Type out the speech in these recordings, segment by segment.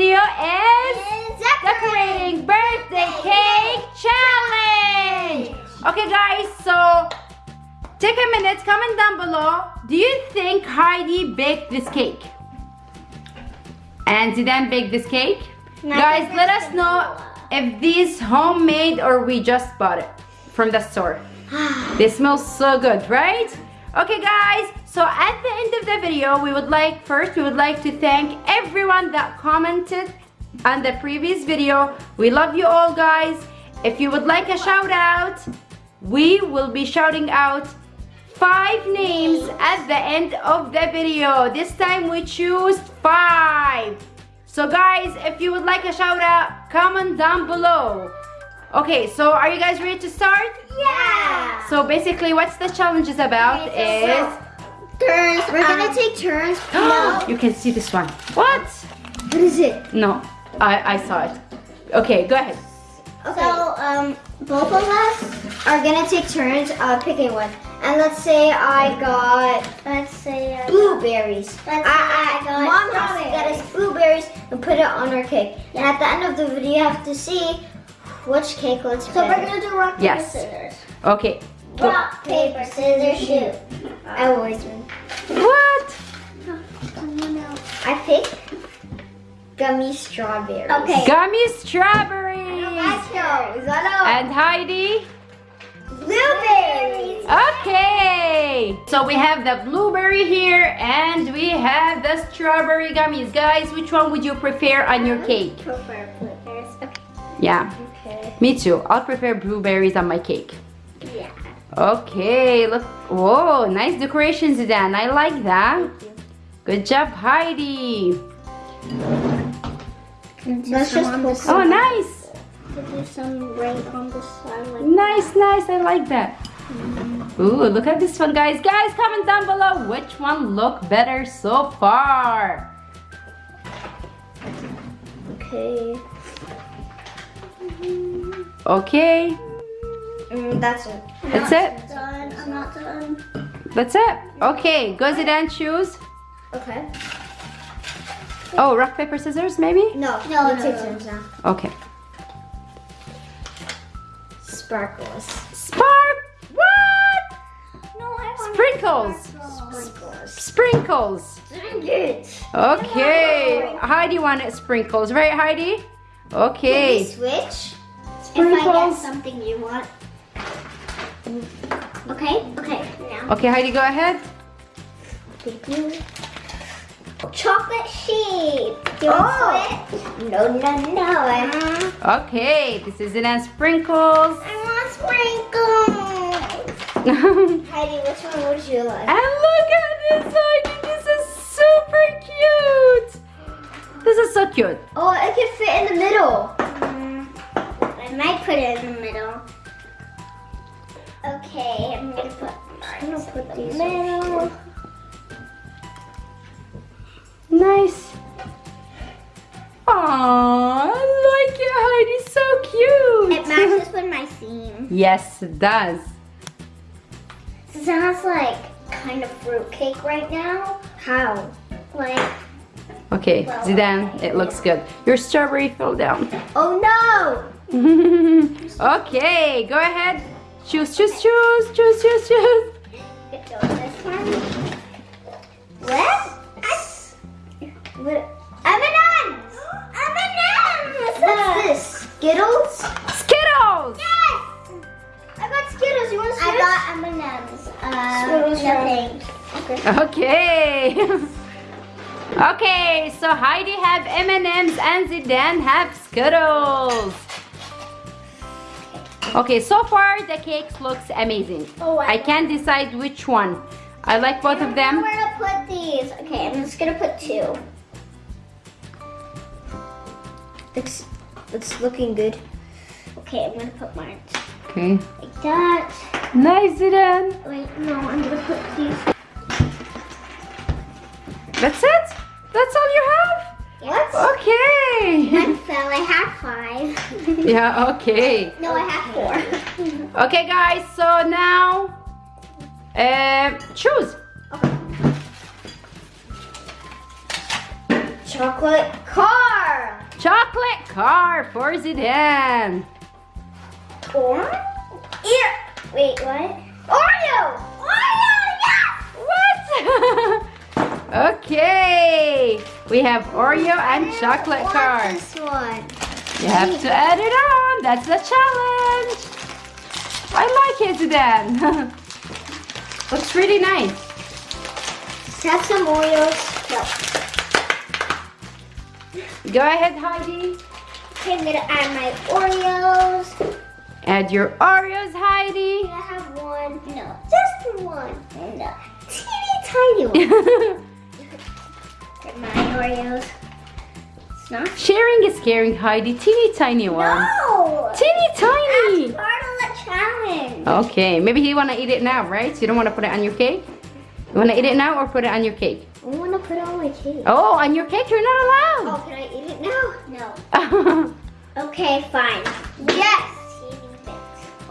video is decorating birthday cake challenge. Okay guys, so take a minute, comment down below. Do you think Heidi baked this cake? And Zidane bake this cake? Guys, let us know if this homemade or we just bought it from the store. This smells so good, right? Okay guys, so at the end of the video, we would like, first we would like to thank everyone that commented on the previous video. We love you all guys. If you would like a shout out, we will be shouting out five names at the end of the video. This time we choose five. So guys, if you would like a shout out, comment down below. Okay, so are you guys ready to start? Yeah. So basically what's the challenge is about is... Turns. We're gonna take turns. no. you can see this one. What? What is it? No, I, I saw it. Okay, go ahead. Okay. So um, both of us are gonna take turns uh, picking one. And let's say I got, let's say I blueberries. Let's I, I, I got Mom has to get us blueberries and put it on our cake. And at the end of the video, you have to see which cake looks so better. So we're gonna do rock, paper, yes. scissors. Okay. Rock, paper, scissors, shoot. I always win. What? I pick gummy strawberries. Okay. Gummy strawberries. And And Heidi? blueberries. Okay. So we have the blueberry here and we have the strawberry gummies. Guys, which one would you prefer on your cake? Prefer blueberries. Okay. Yeah, Okay. me too. I'll prefer blueberries on my cake. Yeah. Okay, look. Whoa, nice decorations, Dan. I like that. Good job, Heidi. Let's just put Oh, nice. do some right on the side. Like Nice, nice. I like that. Ooh, look at this one, guys. Guys, comment down below which one look better so far. Okay. Okay, Mm, that's it. That's it. Done. I'm not done. That's it. Okay, go Zidane choose. Okay. Oh, rock, paper, scissors, maybe? No. No. No. Turns now. Okay. Sparkles. Spark. What? No, I want Sprinkles. Sprinkles. Sprinkles. Dang it. Okay. Heidi wanted sprinkles, right, Heidi? Can we Okay. switch? If I get Sprinkles. something you want. Okay. Okay. Now. Okay, Heidi, go ahead. Thank you. Chocolate sheep. You want Oh. switch? No, no, no. I, Okay, this is Zidane's sprinkles. I want sprinkles. Heidi, which one would you like? And look at this, Heidi. This is super cute. This is so cute. Oh, it can fit in the middle. Mm-hmm. I might put it in the middle. Okay, I'm gonna put. I'm gonna put these middle. Nice. Aww, I like it, Heidi. So cute. It matches with my theme. yes, it does. It sounds like kind of fruitcake right now. How? Like, Okay, Zidane, it looks good. Your strawberry fell down. oh no! okay, go ahead. Choose, choose, choose, choose, choose, choose. This one. What? What? M&M's! M&M's! What's this? Skittles? Skittles! Yes! I got Skittles. You want Skittles? I got M&M's. Uh, Skittles, no thanks. Okay. okay, so Heidi have M&M's and Zidane have Skittles. Okay, so far the cake looks amazing. Oh, I I can't decide which one. I like both of them. Where to put these? Okay, I'm just gonna put two. It's looks looking good. Okay, I'm gonna put mine Okay. like that. Nice, Zidane. Wait, no, I'm gonna put these. That's it? That's all you have? What? Okay. One fell. I have five. yeah, okay. no, I have four. Okay, guys, so now uh, choose. Chocolate car. chocolate car for Zidane. Or ear. Wait, what? Oreo. Oreo. Yes. What? okay. We have Oreo and chocolate want car. This one. You have to add it on. That's the challenge. I like it, Zidane. Looks really nice. Let's have some Oreos. No. Go ahead, Heidi. Okay, I'm gonna add my Oreos. Add your Oreos, Heidi. Can I have one? No, just one. And a teeny tiny one. Get my Oreos. It's not. Sharing is caring, Heidi. Teeny tiny one. No! Teeny tiny. That's part of the challenge. Okay, maybe you want to eat it now, right? So you don't want to put it on your cake? You want to eat it now or put it on your cake? I want to put it on my cake. Oh, on your cake you're not allowed. Oh, can I eat it now? No. Okay, fine. Yes!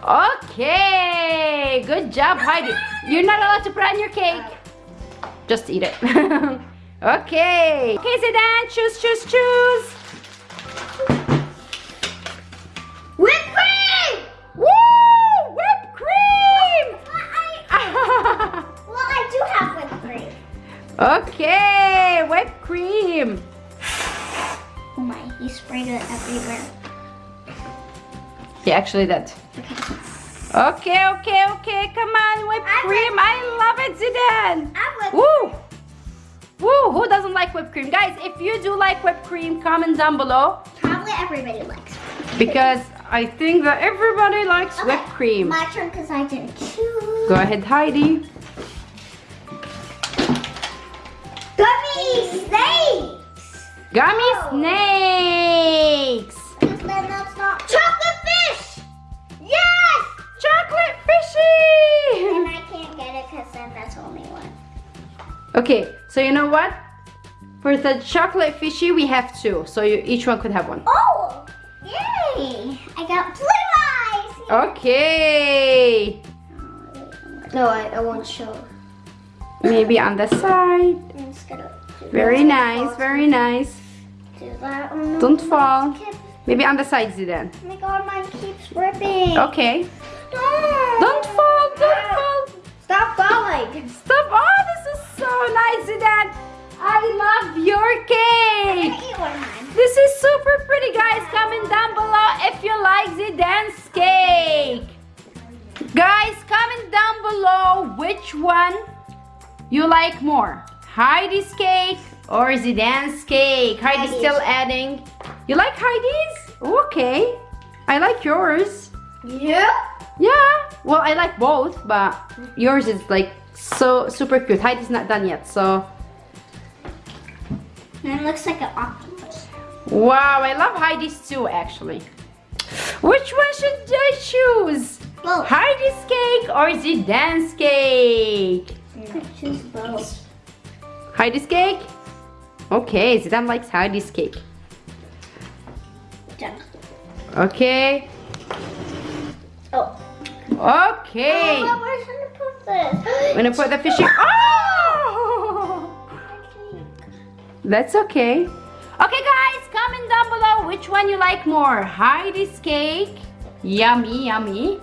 Okay, good job, Heidi. You're not allowed to put on your cake. Oh. Just eat it. okay. Okay, Zidane, choose, choose, choose. Whipped cream! Woo! Whipped cream! Well, I do have whipped cream. okay, whipped cream. Oh my, he sprayed it everywhere. Yeah, actually that. Okay, okay, okay. Come on, whipped I cream. I love it, Zidane. I whipped Woo! Who doesn't like whipped cream? Guys, if you do like whipped cream, comment down below. Probably everybody likes Because I think that everybody likes Okay, whipped cream. My turn because I didn't choose. Go ahead, Heidi. Gummy snakes! Gummy Oh. snakes. Because then that's not. Chocolate fish! Yes! Chocolate fishy. And I can't get it because then that's only one. Okay, so you know what? For the chocolate fishy, we have two. So you, each one could have one. Oh! Yay! I got blue eyes! Okay. No, I, I won't show. Maybe on the side. I'm just gonna do Very nice, very nice. Do that. No. Don't fall. Maybe on the sides then. Oh my god, mine keeps ripping. Okay. Don't. Don't fall, don't fall. Stop falling. Stop. Oh, this is so nice, Zidane. I love your cake. gonna eat one of mine. This is super pretty, guys. Comment down below if you like Zidane's cake. Guys, comment down below which one you like more. Heidi's cake or Zidane's cake. Heidi's Heidi's. still adding. You like Heidi's? Okay. I like yours. Yeah. Yeah. Well, I like both, but yours is like so super cute. Heidi's not done yet, so. And it looks like an octopus. Wow, I love Heidi's too, actually. Which one should I choose? Both. Heidi's cake or Zidane's cake? Could choose both. Heidi's cake? Okay, Zidane likes Heidi's cake. Done. Okay. Oh. Okay. Oh, where should I put this? I'm gonna put the fishy. Oh! That's okay. Okay, guys, comment down below which one you like more. Heidi's cake, yummy, yummy.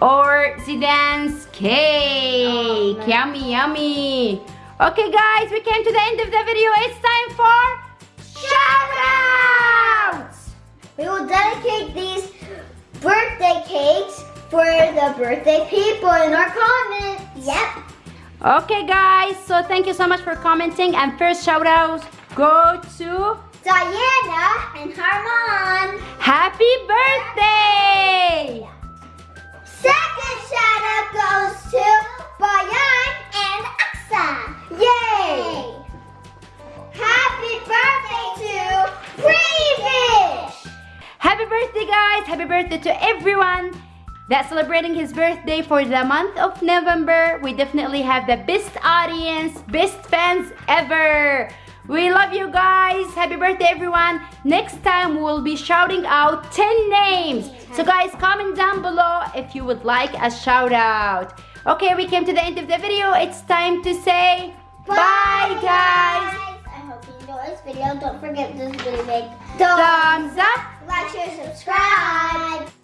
Or Zidane's cake, Oh, no. yummy, yummy. Okay, guys, we came to the end of the video. It's time for shout outs. We will dedicate these birthday cakes for the birthday people in our comments. Yep. Okay, guys, so thank you so much for commenting. And first shout out go to Diana and Harmon. Happy birthday! Second shout out goes to Bayan and Aksa. Yay! Happy birthday to Pretty Fish. Happy birthday, guys! Happy birthday to everyone that's celebrating his birthday for the month of November. We definitely have the best audience, best fans ever. We love you guys. Happy birthday, everyone. Next time we'll be shouting out 10 names. So, guys, comment down below if you would like a shout out. Okay, we came to the end of the video. It's time to say bye, guys. I hope you enjoyed this video, don't forget this video big Thumbs up. like, share, subscribe.